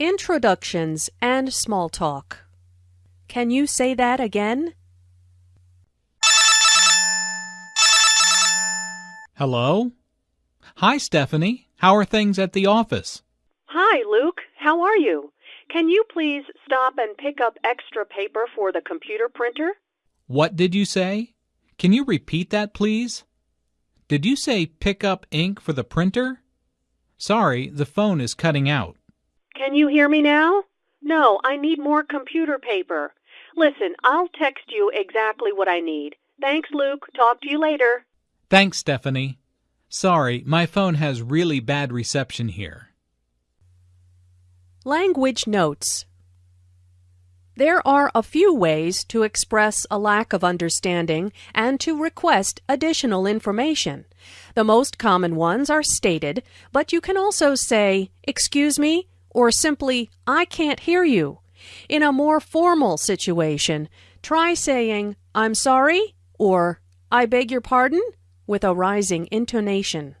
Introductions and small talk. Can you say that again? Hello? Hi, Stephanie. How are things at the office? Hi, Luke. How are you? Can you please stop and pick up extra paper for the computer printer? What did you say? Can you repeat that, please? Did you say pick up ink for the printer? Sorry, the phone is cutting out. Can you hear me now? No, I need more computer paper. Listen, I'll text you exactly what I need. Thanks, Luke. Talk to you later. Thanks, Stephanie. Sorry, my phone has really bad reception here. Language notes. There are a few ways to express a lack of understanding and to request additional information. The most common ones are stated, but you can also say, Excuse me, or simply, I can't hear you. In a more formal situation, try saying, I'm sorry, or I beg your pardon, with a rising intonation.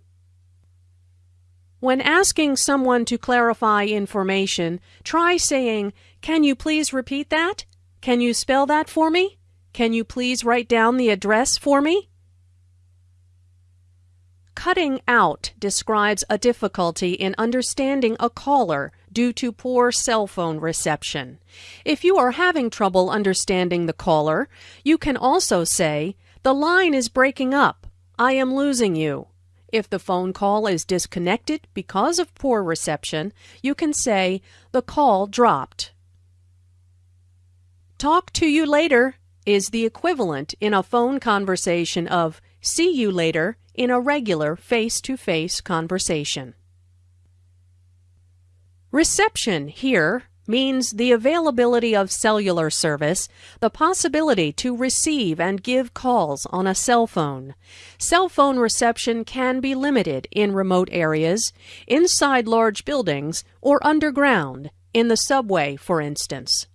When asking someone to clarify information, try saying, Can you please repeat that? Can you spell that for me? Can you please write down the address for me? Cutting out describes a difficulty in understanding a caller due to poor cell phone reception. If you are having trouble understanding the caller, you can also say, The line is breaking up. I am losing you. If the phone call is disconnected because of poor reception, you can say, The call dropped. Talk to you later is the equivalent in a phone conversation of see you later in a regular face to face conversation. Reception here means the availability of cellular service, the possibility to receive and give calls on a cell phone. Cell phone reception can be limited in remote areas, inside large buildings, or underground, in the subway, for instance.